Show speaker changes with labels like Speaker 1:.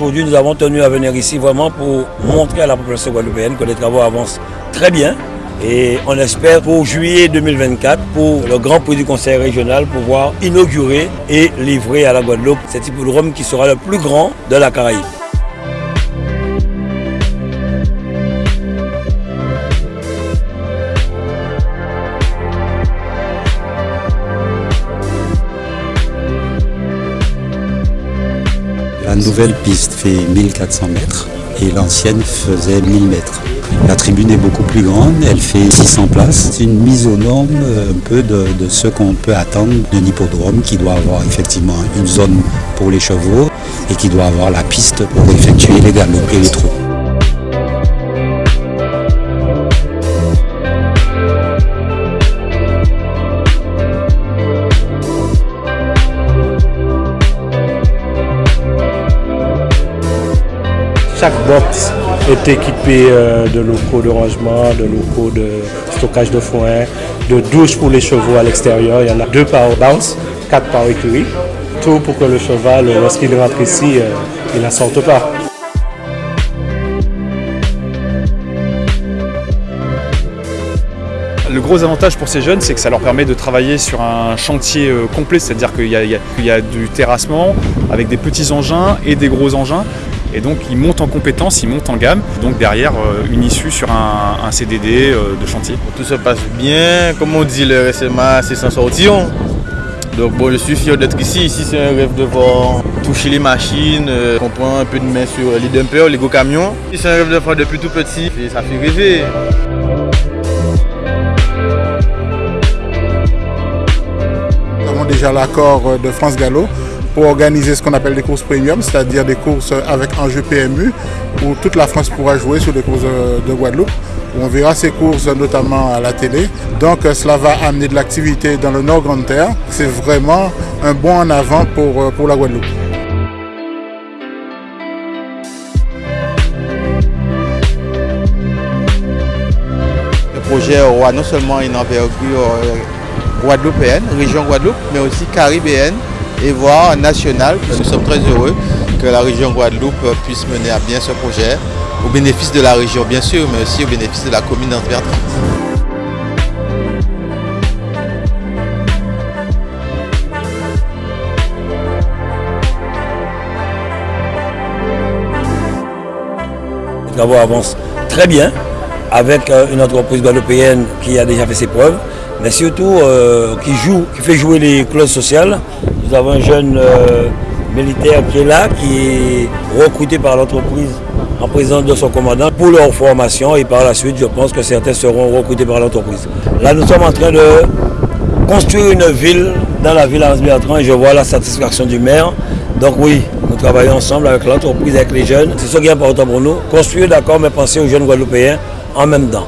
Speaker 1: Aujourd'hui, nous avons tenu à venir ici vraiment pour montrer à la population guadeloupéenne que les travaux avancent très bien. Et on espère pour juillet 2024, pour le grand prix du conseil régional, pouvoir inaugurer et livrer à la Guadeloupe cet hippodrome qui sera le plus grand de la Caraïbe.
Speaker 2: La nouvelle piste fait 1400 mètres et l'ancienne faisait 1000 mètres. La tribune est beaucoup plus grande, elle fait 600 places. C'est une mise aux normes euh, un peu de, ce qu'on peut attendre d'un hippodrome qui doit avoir effectivement une zone pour les chevaux et qui doit avoir la piste pour effectuer les galops et les trous.
Speaker 3: Chaque box est équipé euh, de locaux de rangement, de locaux de stockage de foin, de douches pour les chevaux à l'extérieur. Il y en a deux par bounce, quatre par écurie. Tout pour que le cheval, lorsqu'il rentre ici, euh, il ne sorte pas.
Speaker 4: Le gros avantage pour ces jeunes, c'est que ça leur permet de travailler sur un chantier euh, complet, c'est-à-dire qu'il y, y, a du terrassement avec des petits engins et des gros engins. Et donc ils montent en compétences, ils montent en gamme. Donc derrière, euh, une issue sur un, CDD euh, de chantier.
Speaker 5: Tout se passe bien. Comme on dit, le SMA, c'est sans sortir. Donc bon, je suis fier d'être ici. Ici, c'est un rêve de voir toucher les machines, euh, on prend un peu de main sur les dumpers, les gros camions. C'est un rêve de faire depuis tout petit et ça fait rêver.
Speaker 6: Nous avons déjà l'accord de France Gallo pour organiser ce qu'on appelle des courses premium, c'est-à-dire des courses avec enjeu PMU, où toute la France pourra jouer sur les courses de Guadeloupe. On verra ces courses notamment à la télé. Donc cela va amener de l'activité dans le Nord Grande Terre. C'est vraiment un bond en avant pour, pour la Guadeloupe.
Speaker 5: Le projet aura non seulement une envergure euh, guadeloupéenne, région Guadeloupe, mais aussi caribéenne et voire national. Nous sommes très heureux que la région Guadeloupe puisse mener à bien ce projet, au bénéfice de la région bien sûr, mais aussi au bénéfice de la commune d'Antwerp.
Speaker 1: Les travaux avancent très bien avec euh, une entreprise guadeloupéenne qui a déjà fait ses preuves, mais surtout euh, qui joue, qui fait jouer les clauses sociales nous avons un jeune euh, militaire qui est là, qui est recruté par l'entreprise en présence de son commandant pour leur formation et par la suite, je pense que certains seront recrutés par l'entreprise. Là, nous sommes en train de construire une ville dans la ville Hans Bertrand et je vois la satisfaction du maire. Donc oui, nous travaillons ensemble avec l'entreprise, avec les jeunes. C'est ce qui est important pour nous. Construire, d'accord, mais penser aux jeunes Guadeloupéens en même temps.